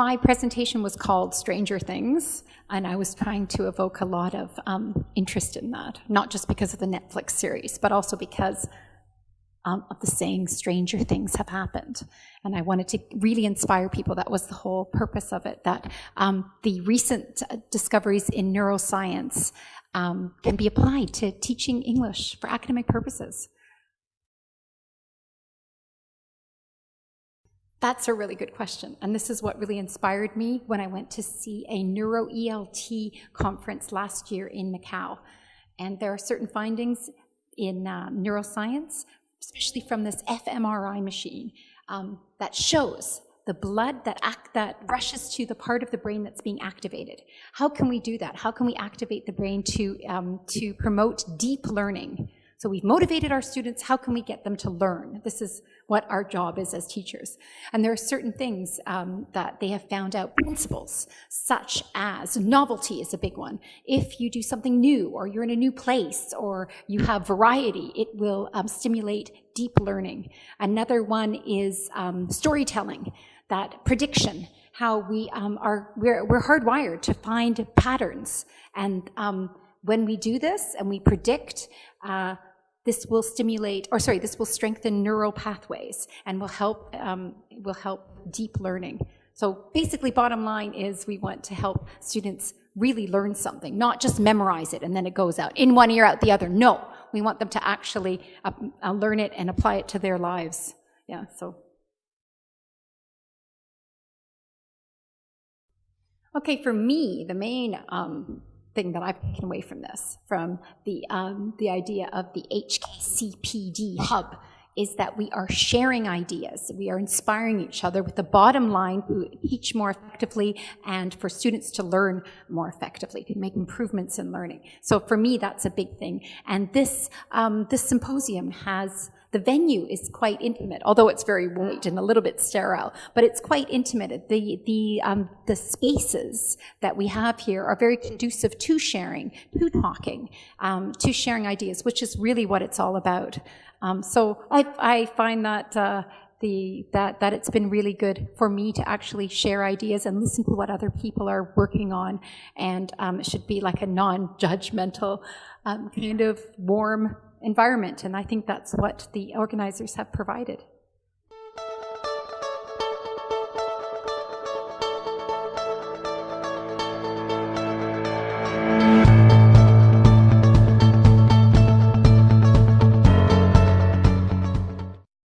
my presentation was called Stranger Things, and I was trying to evoke a lot of um, interest in that, not just because of the Netflix series, but also because um, of the saying, stranger things have happened. And I wanted to really inspire people. That was the whole purpose of it, that um, the recent discoveries in neuroscience um, can be applied to teaching English for academic purposes. That's a really good question. And this is what really inspired me when I went to see a neuro-ELT conference last year in Macau. And there are certain findings in uh, neuroscience, especially from this fMRI machine, um, that shows the blood that, act, that rushes to the part of the brain that's being activated. How can we do that? How can we activate the brain to, um, to promote deep learning? So we've motivated our students. How can we get them to learn? This is what our job is as teachers. And there are certain things um, that they have found out principles, such as novelty is a big one. If you do something new, or you're in a new place, or you have variety, it will um, stimulate deep learning. Another one is um, storytelling, that prediction how we um, are, we're, we're, hardwired to find patterns. And um, when we do this and we predict, uh, this will stimulate, or sorry, this will strengthen neural pathways and will help, um, will help deep learning. So basically, bottom line is we want to help students really learn something, not just memorize it and then it goes out in one ear, out the other. No, we want them to actually uh, uh, learn it and apply it to their lives. Yeah, so. Okay, for me, the main um, thing that I've taken away from this, from the, um, the idea of the HKCPD hub, is that we are sharing ideas. We are inspiring each other with the bottom line to teach more effectively and for students to learn more effectively, to make improvements in learning. So for me, that's a big thing. And this, um, this symposium has the venue is quite intimate, although it's very white and a little bit sterile, but it's quite intimate. The, the, um, the spaces that we have here are very conducive to sharing, to talking, um, to sharing ideas, which is really what it's all about. Um, so I, I find that uh, the, that, that it's been really good for me to actually share ideas and listen to what other people are working on. And um, it should be like a non-judgmental um, kind of warm environment. And I think that's what the organizers have provided.